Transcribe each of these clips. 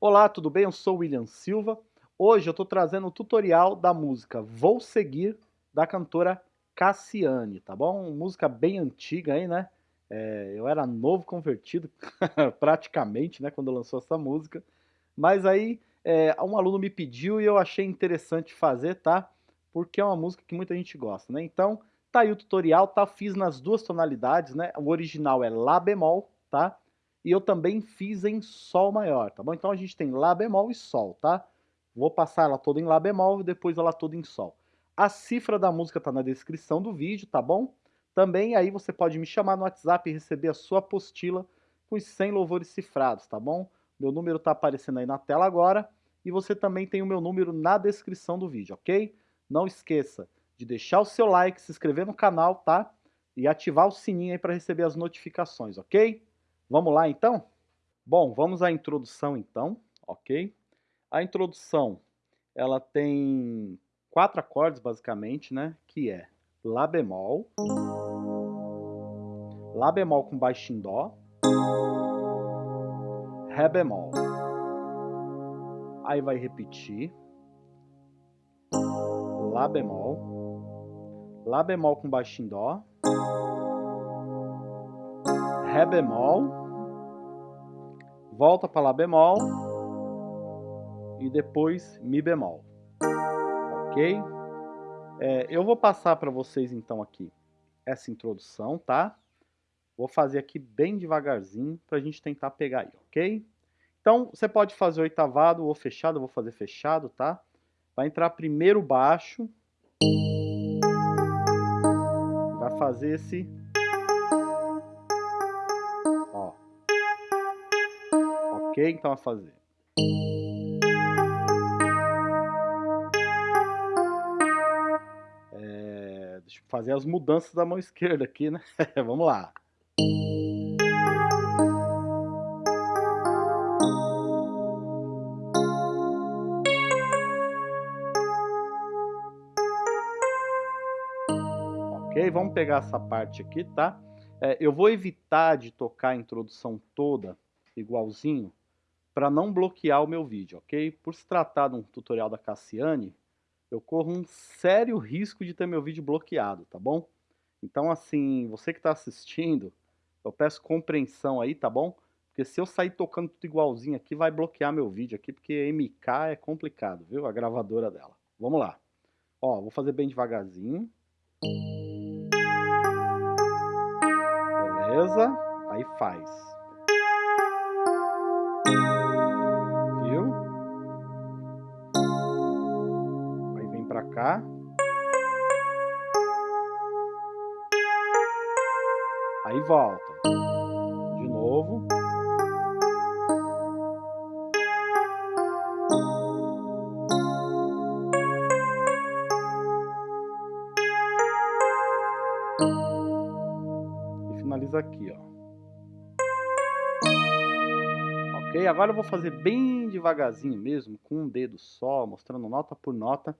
Olá, tudo bem? Eu sou William Silva. Hoje eu estou trazendo o tutorial da música Vou Seguir, da cantora Cassiane, tá bom? Música bem antiga aí, né? É, eu era novo convertido, praticamente, né, quando lançou essa música. Mas aí é, um aluno me pediu e eu achei interessante fazer, tá? Porque é uma música que muita gente gosta, né? Então, tá aí o tutorial, tá? Fiz nas duas tonalidades, né? O original é Lá bemol, tá? E eu também fiz em Sol maior, tá bom? Então a gente tem Lá bemol e Sol, tá? Vou passar ela toda em Lá bemol e depois ela toda em Sol. A cifra da música tá na descrição do vídeo, tá bom? Também aí você pode me chamar no WhatsApp e receber a sua apostila com os 100 louvores cifrados, tá bom? Meu número tá aparecendo aí na tela agora e você também tem o meu número na descrição do vídeo, ok? Não esqueça de deixar o seu like, se inscrever no canal, tá? E ativar o sininho aí para receber as notificações, ok? Vamos lá então? Bom, vamos à introdução então, ok? A introdução, ela tem quatro acordes basicamente, né? Que é Lá bemol, Lá bemol com baixo em Dó, Ré bemol. Aí vai repetir, Lá bemol, Lá bemol com baixo em Dó, Ré bemol, volta para Lá bemol e depois Mi bemol, ok? É, eu vou passar para vocês então aqui essa introdução, tá? Vou fazer aqui bem devagarzinho para a gente tentar pegar aí, ok? Então, você pode fazer oitavado ou fechado, eu vou fazer fechado, tá? Vai entrar primeiro baixo. Vai fazer esse Ok? Então, a fazer. É, deixa eu fazer as mudanças da mão esquerda aqui, né? Vamos lá. Ok, vamos pegar essa parte aqui, tá? É, eu vou evitar de tocar a introdução toda igualzinho, para não bloquear o meu vídeo, ok? Por se tratar de um tutorial da Cassiane, eu corro um sério risco de ter meu vídeo bloqueado, tá bom? Então, assim, você que está assistindo, eu peço compreensão aí, tá bom? Porque se eu sair tocando tudo igualzinho aqui, vai bloquear meu vídeo aqui, porque MK é complicado, viu? A gravadora dela. Vamos lá. Ó, vou fazer bem devagarzinho. Beleza? Aí faz. Aí volta. De novo. E finaliza aqui, ó. Ok? Agora eu vou fazer bem devagarzinho mesmo, com um dedo só, mostrando nota por nota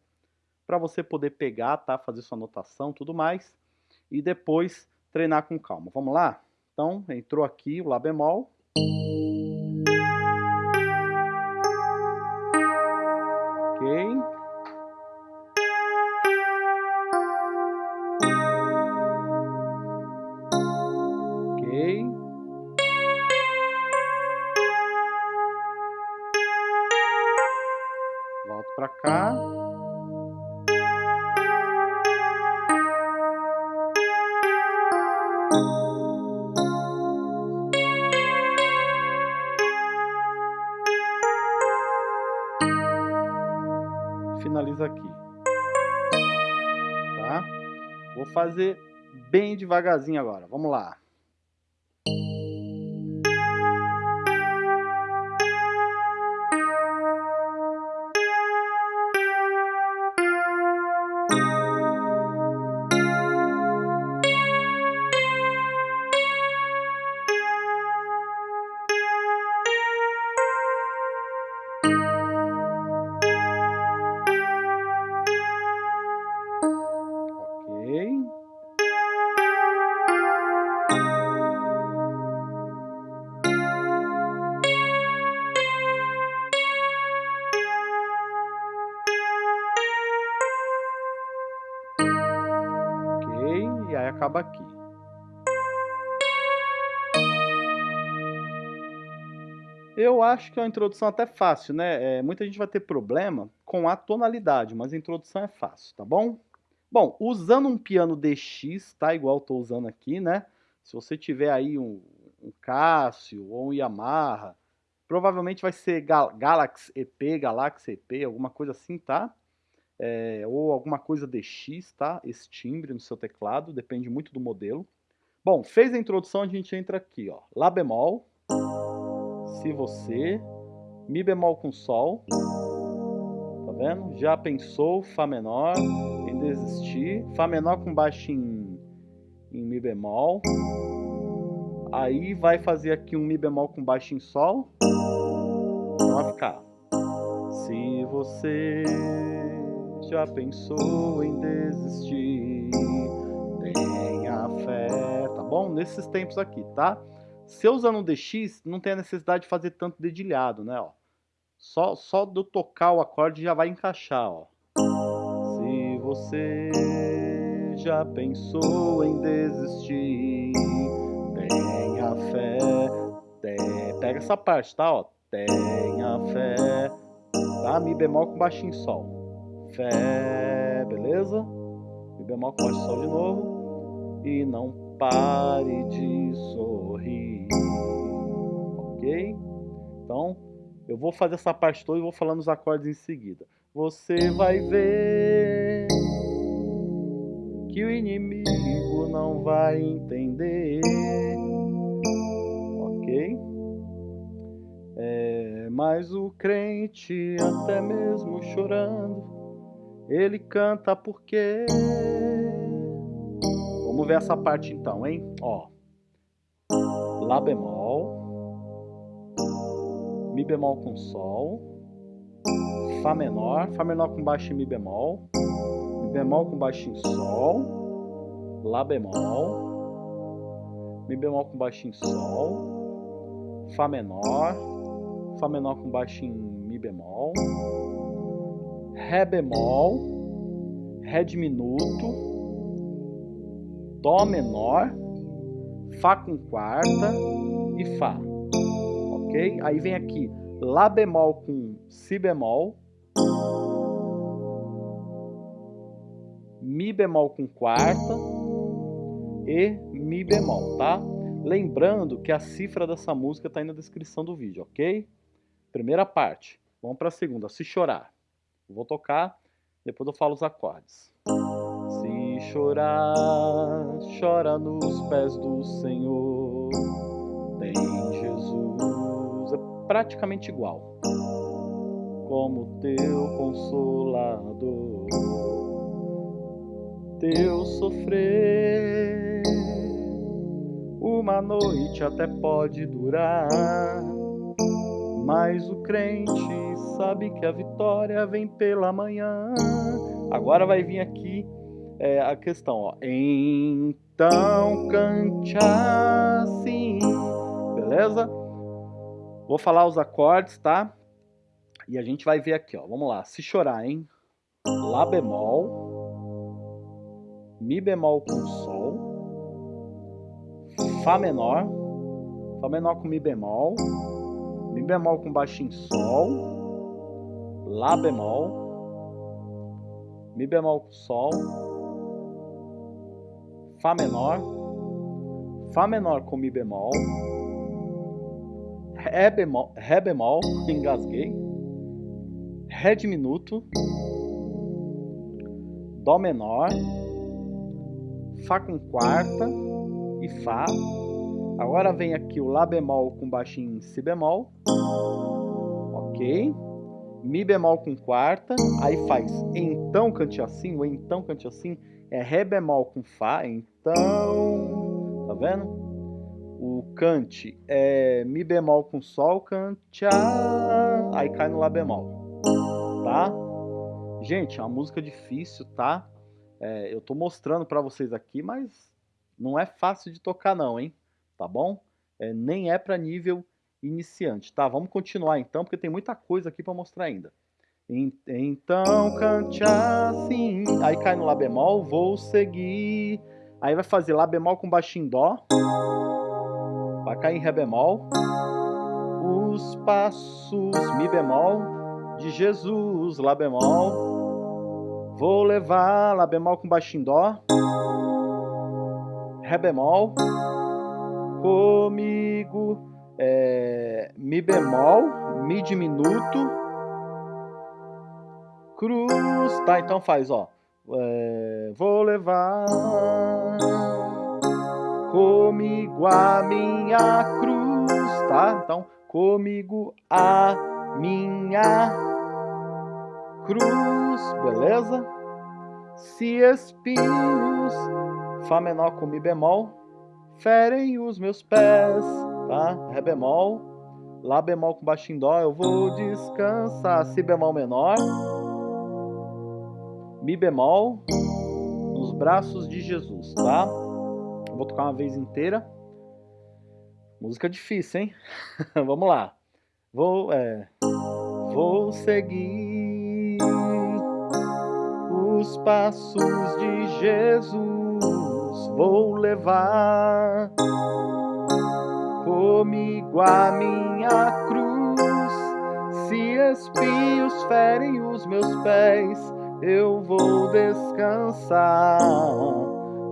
para você poder pegar, tá? Fazer sua anotação, tudo mais. E depois treinar com calma. Vamos lá? Então, entrou aqui o Lá bemol. Fazer bem devagarzinho agora. Vamos lá. Acaba aqui. Eu acho que é uma introdução até fácil, né? É, muita gente vai ter problema com a tonalidade, mas a introdução é fácil, tá bom? Bom, usando um piano DX, tá? Igual tô usando aqui, né? Se você tiver aí um, um Cássio ou um Yamaha, provavelmente vai ser Gal Galaxy EP, Galaxy EP, alguma coisa assim, tá? É, ou alguma coisa DX, tá? Esse timbre no seu teclado, depende muito do modelo. Bom, fez a introdução, a gente entra aqui, ó. Lá bemol, se você, Mi bemol com Sol, tá vendo? Já pensou, Fá menor, em desistir, Fá menor com baixo em, em Mi bemol, aí vai fazer aqui um Mi bemol com baixo em Sol, então vai ficar. Se você já pensou em desistir, tenha fé, tá bom? Nesses tempos aqui, tá? Se eu usando um DX, não tem a necessidade de fazer tanto dedilhado, né? Ó. Só, só do tocar o acorde já vai encaixar, ó. Se você já pensou em desistir, tenha fé. Tem, pega essa parte, tá? Ó. Tenha fé. Tá? Mi bemol com baixinho sol. Fé, beleza? Mi bemol com baixo sol de novo. E não pare de sorrir. Ok? Então, eu vou fazer essa parte toda e vou falando os acordes em seguida. Você vai ver que o inimigo não vai entender. Ok? É, mas o crente, até mesmo chorando, ele canta porque Vamos ver essa parte então, hein? Ó. Lá bemol. Mi bemol com Sol. Fá menor. Fá menor com baixo em Mi bemol. Mi bemol com baixo em Sol. Lá bemol. Mi bemol com baixo em Sol. Fá menor. Fá menor com baixo em Mi bemol. Ré bemol. Ré diminuto Dó menor, Fá com quarta e Fá. Ok? Aí vem aqui Lá bemol com Si bemol, Mi bemol com quarta e Mi bemol, tá? Lembrando que a cifra dessa música está aí na descrição do vídeo, ok? Primeira parte. Vamos para a segunda. Se chorar. Vou tocar, depois eu falo os acordes chorar, chora nos pés do Senhor. Tem Jesus, é praticamente igual, como teu consolador. Teu sofrer, uma noite até pode durar, mas o crente sabe que a vitória vem pela manhã. Agora vai vir aqui é, a questão, ó. Então cante assim, beleza? Vou falar os acordes, tá? E a gente vai ver aqui, ó. Vamos lá. Se chorar, hein? Lá bemol, Mi bemol com Sol, Fá menor, Fá menor com Mi bemol, Mi bemol com baixinho Sol, Lá bemol, Mi bemol com Sol, Fá menor, Fá menor com Mi bemol, Ré bemol, Ré bemol engasguei, Ré diminuto, Dó menor, Fá com quarta e Fá. Agora vem aqui o Lá bemol com baixinho em Si bemol, ok? Mi bemol com quarta, aí faz então cante assim, ou então cante assim, é Ré bemol com Fá, então, tá vendo? O cante é Mi bemol com Sol, cante aí cai no Lá bemol, tá? Gente, é uma música difícil, tá? É, eu tô mostrando pra vocês aqui, mas não é fácil de tocar não, hein? Tá bom? É, nem é pra nível iniciante, tá? Vamos continuar então, porque tem muita coisa aqui pra mostrar ainda. Então cante assim. Aí cai no Lá bemol, vou seguir. Aí vai fazer Lá bemol com baixo em Dó. Vai cair em Ré bemol. Os passos Mi bemol de Jesus, Lá bemol. Vou levar Lá bemol com baixo em Dó. Ré bemol. Comigo. É, mi bemol, Mi diminuto, cruz, tá? Então faz, ó. É, vou levar comigo a minha cruz, tá? Então, comigo a minha cruz, beleza? Se espinhos, Fá menor com Mi bemol, ferem os meus pés, tá? Ré bemol, Lá bemol com baixo em Dó, eu vou descansar, Si bemol menor, Mi bemol, nos braços de Jesus, tá? Vou tocar uma vez inteira. Música difícil, hein? Vamos lá. Vou, é, vou seguir os passos de Jesus. Vou levar comigo a minha cruz. Se espios ferem os meus pés, eu vou descansar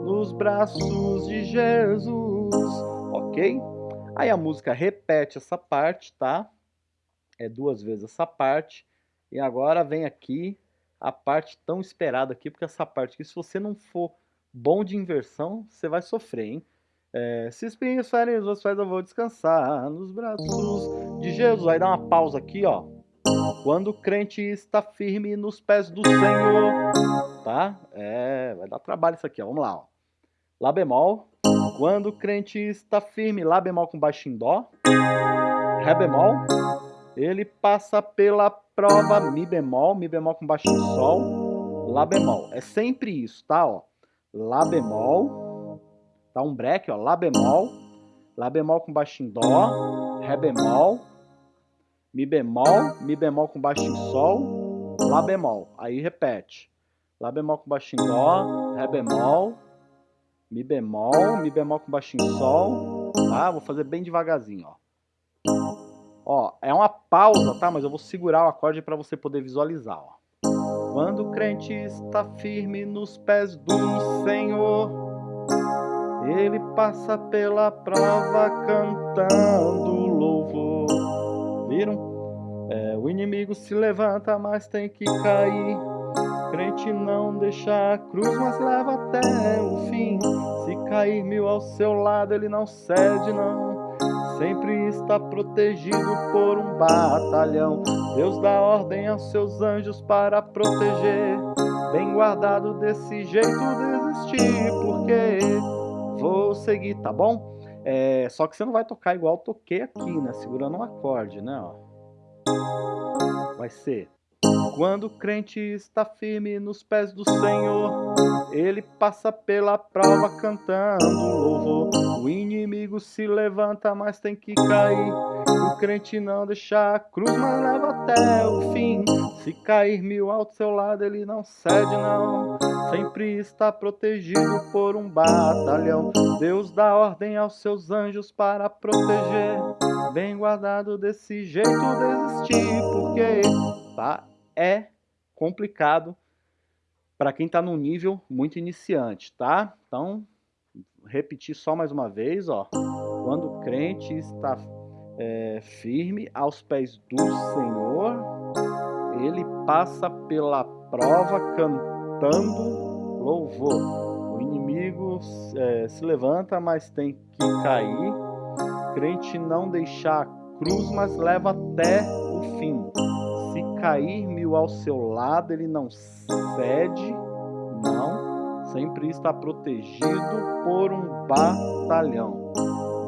nos braços de Jesus, ok? Aí a música repete essa parte, tá? É duas vezes essa parte. E agora vem aqui a parte tão esperada aqui, porque essa parte aqui, se você não for bom de inversão, você vai sofrer, hein? É, se espinhos ferem os pés, eu vou descansar nos braços de Jesus. Aí dá uma pausa aqui, ó. Quando o crente está firme nos pés do Senhor, tá? É, vai dar trabalho isso aqui, ó. Vamos lá, ó. Lá bemol. Quando o crente está firme, Lá bemol com baixo em Dó. Ré bemol. Ele passa pela prova Mi bemol, Mi bemol com baixo em Sol. Lá bemol. É sempre isso, tá? Ó. Lá bemol. Tá um break, ó. Lá bemol. Lá bemol com baixo em Dó. Ré bemol. Mi bemol, Mi bemol com baixo em Sol, Lá bemol. Aí repete. Lá bemol com baixo em Dó, Ré bemol, Mi bemol, Mi bemol com baixo em Sol, tá? Vou fazer bem devagarzinho, ó. Ó, é uma pausa, tá? Mas eu vou segurar o acorde para você poder visualizar, ó. Quando o crente está firme nos pés do Senhor, ele passa pela prova cantando louvor. Viram? É, o inimigo se levanta, mas tem que cair. Crente não deixa a cruz, mas leva até o fim. Se cair mil ao seu lado, ele não cede, não. Sempre está protegido por um batalhão. Deus dá ordem aos seus anjos para proteger. Bem guardado desse jeito, desistir, porque vou seguir, tá bom? É, só que você não vai tocar igual toquei aqui, né? Segurando um acorde, né? Ó. Vai ser. Quando o crente está firme nos pés do Senhor, ele passa pela prova cantando louvor. Inimigo se levanta, mas tem que cair. O crente não deixa a cruz, mas leva até o fim. Se cair mil ao seu lado, ele não cede, não. Sempre está protegido por um batalhão. Deus dá ordem aos seus anjos para proteger. Bem guardado desse jeito, desistir, porque tá, é complicado para quem está num nível muito iniciante, tá? Então, repetir só mais uma vez, ó. Quando o crente está é, firme aos pés do Senhor, ele passa pela prova cantando louvor. O inimigo é, se levanta, mas tem que cair. O crente não deixar a cruz, mas leva até o fim. Se cair mil ao seu lado, ele não cede, não, sempre está protegido por um batalhão.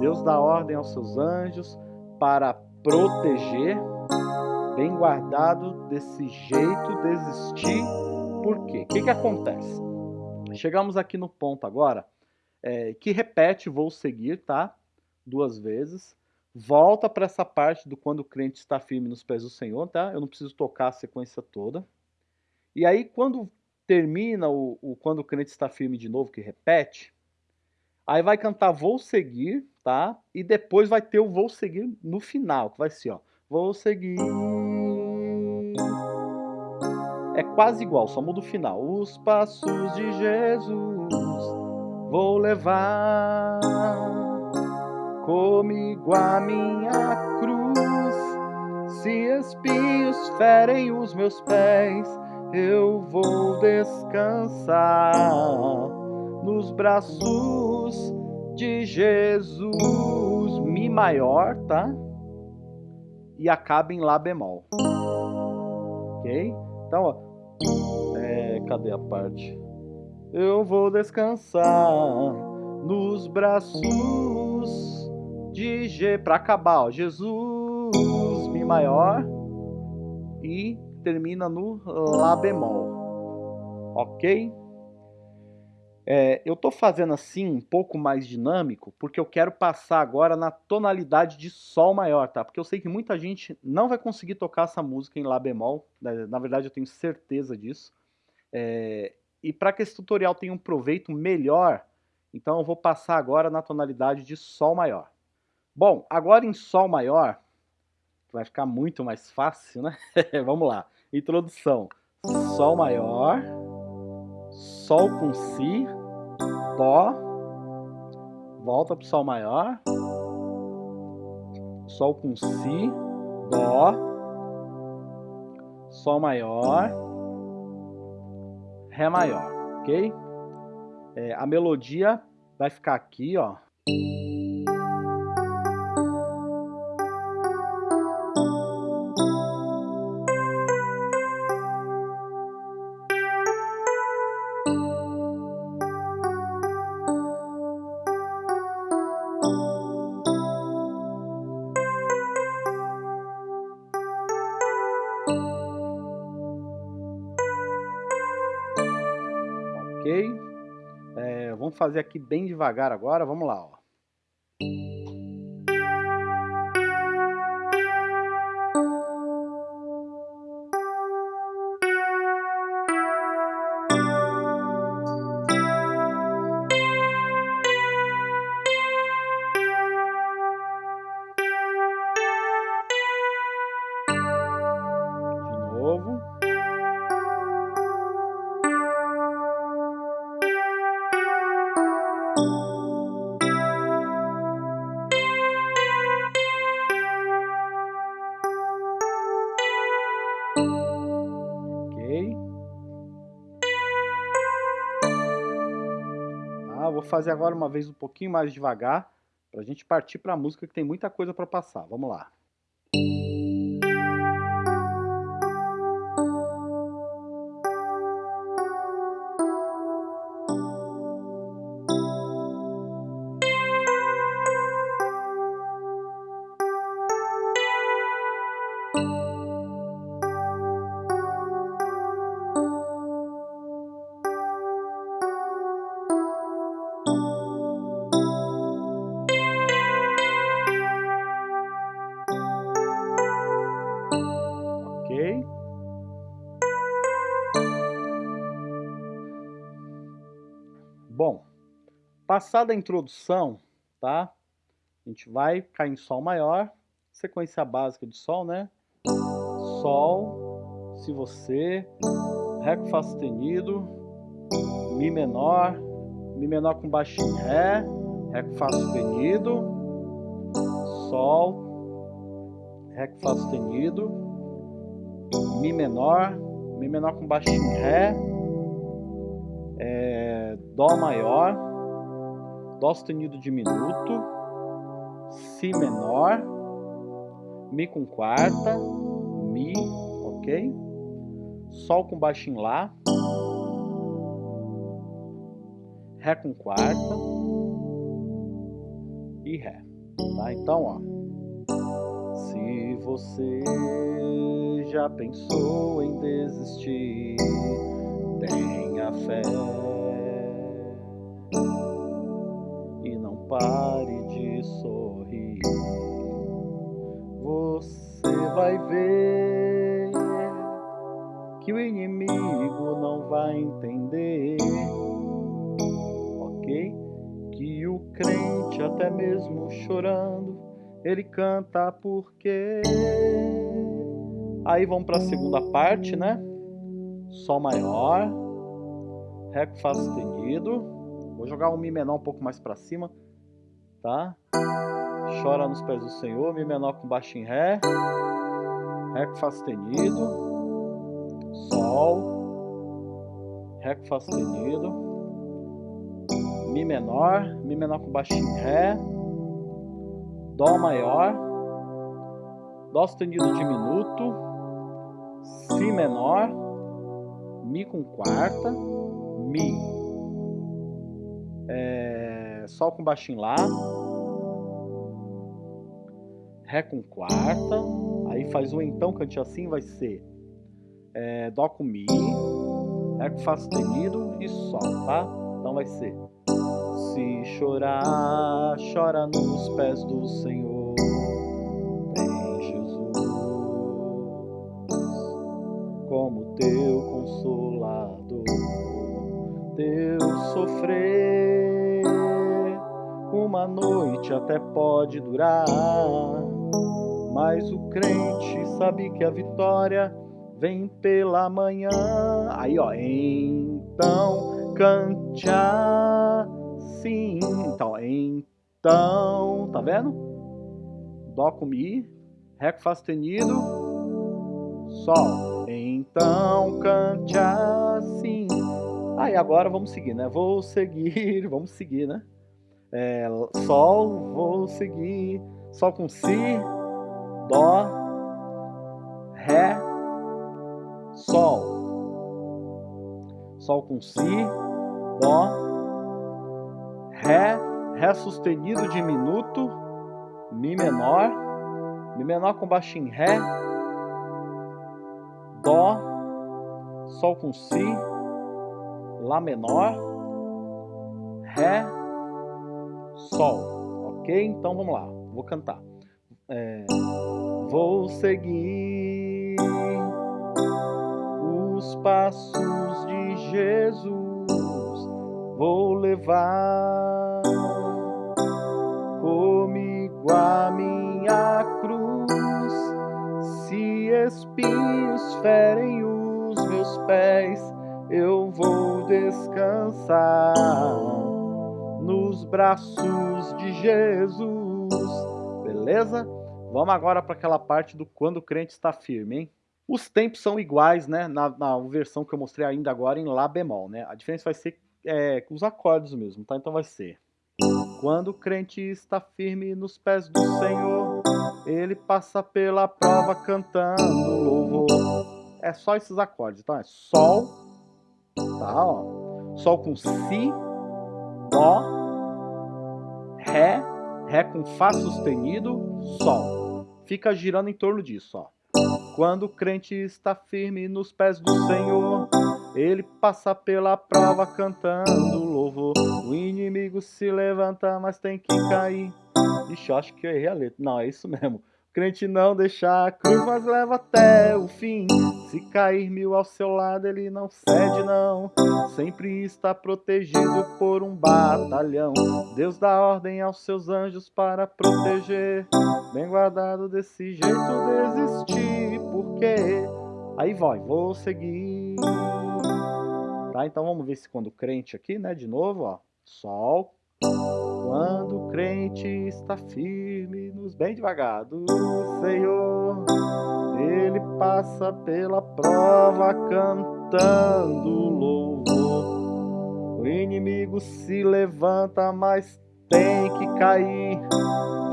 Deus dá ordem aos seus anjos para proteger, bem guardado desse jeito, desistir. Por quê? O que, que acontece? Chegamos aqui no ponto agora é, que repete vou seguir, tá? Duas vezes volta para essa parte do quando o crente está firme nos pés do Senhor, tá? Eu não preciso tocar a sequência toda. E aí, quando termina o, o quando o crente está firme de novo, que repete, Aí vai cantar Vou Seguir, tá? E depois vai ter o Vou Seguir no final, que vai ser, ó. Vou seguir. É quase igual, só muda o final. Os passos de Jesus vou levar comigo a minha cruz. Se espinhos ferem os meus pés, eu vou descansar nos braços de Jesus. Mi maior, tá? E acaba em Lá bemol. Ok? Então, ó. É, cadê a parte? Eu vou descansar nos braços de G. Pra acabar, ó. Jesus, Mi maior. E termina no Lá bemol. Ok? É, eu estou fazendo assim um pouco mais dinâmico porque eu quero passar agora na tonalidade de Sol maior, tá? Porque eu sei que muita gente não vai conseguir tocar essa música em Lá bemol, né? na verdade eu tenho certeza disso. É, e para que esse tutorial tenha um proveito melhor, então eu vou passar agora na tonalidade de Sol maior. Bom, agora em Sol maior, vai ficar muito mais fácil, né? Vamos lá. Introdução. Sol maior, Sol com Si, Dó, volta para o Sol maior, Sol com Si, Dó, Sol maior, Ré maior, ok? É, a melodia vai ficar aqui, ó. Fazer aqui bem devagar agora, vamos lá. Ó. fazer agora uma vez um pouquinho mais devagar, para a gente partir para a música que tem muita coisa para passar. Vamos lá. Passada a introdução, tá? A gente vai cair em Sol maior, sequência básica de Sol, né? Sol, se você, Ré com Fá sustenido, Mi menor, Mi menor com baixinho Ré, Ré com Fá sustenido, Sol, Ré com Fá sustenido, Mi menor, Mi menor com baixinho Ré, é, Dó maior, Dó sustenido diminuto, Si menor, Mi com quarta, Mi, ok? Sol com baixo em Lá, Ré com quarta e Ré. Tá? Então, ó. Se você já pensou em desistir, tenha fé pare de sorrir. Você vai ver que o inimigo não vai entender, ok? Que o crente, até mesmo chorando, ele canta porque. Aí vamos para a segunda parte, né? Sol maior, Ré com Fá sustenido. Vou jogar um Mi menor um pouco mais para cima, tá? Chora nos pés do Senhor, Mi menor com baixo em Ré, Ré com Fá sustenido, Sol, Ré com Fá sustenido, Mi menor, Mi menor com baixo em Ré, Dó maior, Dó sustenido diminuto, Si menor, Mi com quarta, Mi, é, Sol com baixinho Lá, Ré com quarta, aí faz o então cante assim, vai ser é, Dó com Mi, Ré com Fá sustenido e Sol, tá? Então vai ser Se chorar, chora nos pés do Senhor, tem Jesus como teu consolador, teu sofrer uma noite até pode durar mas o crente sabe que a vitória vem pela manhã. Aí, ó, então cante assim. Então, então, tá vendo? Dó com Mi, Ré com Fá sustenido, Sol. Então cante assim. Aí agora vamos seguir, né? Vou seguir, vamos seguir, né? É, sol, vou seguir. Sol com Si, Dó, Ré, Sol. Sol com Si, Dó, Ré, Ré sustenido diminuto, Mi menor, Mi menor com baixo em Ré, Dó, Sol com Si, Lá menor, Ré, Sol. Ok? Então vamos lá, vou cantar. É, vou seguir os passos de Jesus, vou levar comigo a minha cruz. Se espinhos ferem os meus pés, eu vou descansar nos braços de Jesus. Beleza? Vamos agora para aquela parte do quando o crente está firme, hein? Os tempos são iguais, né? Na, na, versão que eu mostrei ainda agora em Lá bemol, né? A diferença vai ser é, os acordes mesmo, tá? Então vai ser Quando o crente está firme nos pés do Senhor, ele passa pela prova cantando louvor. É só esses acordes, então é Sol, tá? Ó. Sol com Si, Dó, Ré, Ré com Fá sustenido, Sol fica girando em torno disso, ó. Quando o crente está firme nos pés do Senhor, ele passa pela prova cantando louvor. O inimigo se levanta, mas tem que cair. Ixi, acho que eu errei a letra. Não, é isso mesmo. Crente não deixa a cruz, mas leva até o fim. Se cair mil ao seu lado, ele não cede, não. Sempre está protegido por um batalhão. Deus dá ordem aos seus anjos para proteger. Bem guardado desse jeito, desistir. Porque aí vai, vou seguir. Tá, então vamos ver se quando crente aqui, né? De novo, ó. Sol, quando o crente está firme, nos bem devagar do Senhor, ele passa pela prova cantando louvor. O inimigo se levanta, mas tem que cair.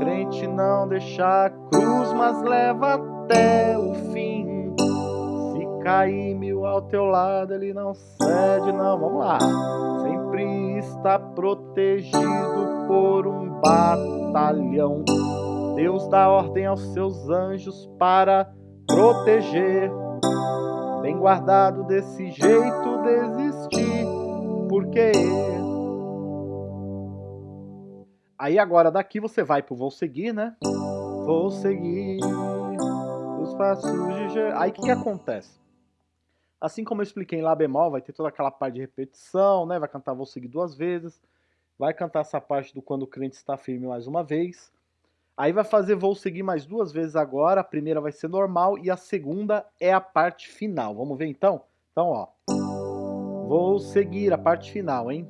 Crente não deixa a cruz, mas leva até o fim. Se cair mil ao teu lado, ele não cede, não. Vamos lá. Sempre está protegido por um batalhão. Deus dá ordem aos seus anjos para proteger. Bem guardado desse jeito desistir, porque Aí agora daqui você vai pro vou seguir, né? Vou seguir os passos de. Aí o que, que acontece? Assim como eu expliquei em Lá bemol, vai ter toda aquela parte de repetição, né? Vai cantar Vou seguir duas vezes. Vai cantar essa parte do quando o crente está firme mais uma vez. Aí vai fazer vou seguir mais duas vezes agora, a primeira vai ser normal e a segunda é a parte final. Vamos ver então? Então, ó. Vou seguir a parte final, hein?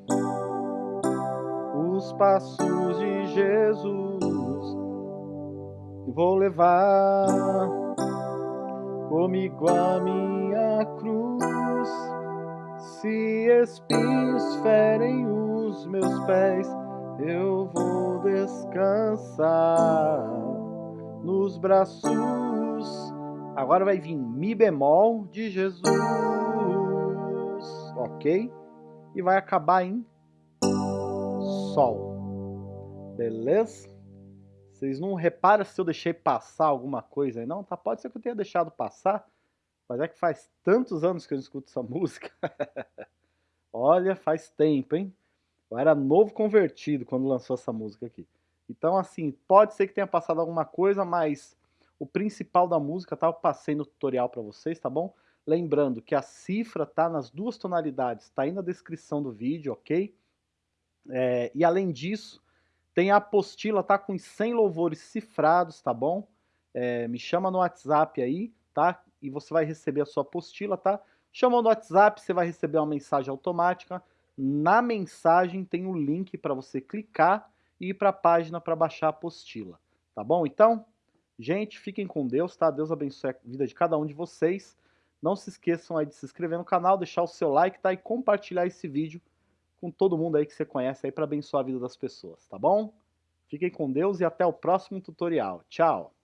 Os passos de Jesus vou levar comigo a minha cruz. Se espinhos ferem os meus pés, eu vou descansar nos braços. Agora vai vir Mi bemol de Jesus, ok? E vai acabar em Sol, beleza? Vocês não reparam se eu deixei passar alguma coisa aí, não? Tá, pode ser que eu tenha deixado passar, mas é que faz tantos anos que eu não escuto essa música. Olha, faz tempo, hein? Eu era novo convertido quando lançou essa música aqui. Então, assim, pode ser que tenha passado alguma coisa, mas o principal da música, tá? Eu passei no tutorial para vocês, tá bom? Lembrando que a cifra tá nas duas tonalidades, tá aí na descrição do vídeo, ok? É, e além disso, tem a apostila, tá? Com 100 louvores cifrados, tá bom? É, me chama no WhatsApp aí, tá? E você vai receber a sua apostila, tá? Chamou no WhatsApp, você vai receber uma mensagem automática na mensagem tem o um link para você clicar e ir para a página para baixar a apostila, tá bom? Então, gente, fiquem com Deus, tá? Deus abençoe a vida de cada um de vocês. Não se esqueçam aí de se inscrever no canal, deixar o seu like, tá? E compartilhar esse vídeo com todo mundo aí que você conhece aí para abençoar a vida das pessoas, tá bom? Fiquem com Deus e até o próximo tutorial. Tchau!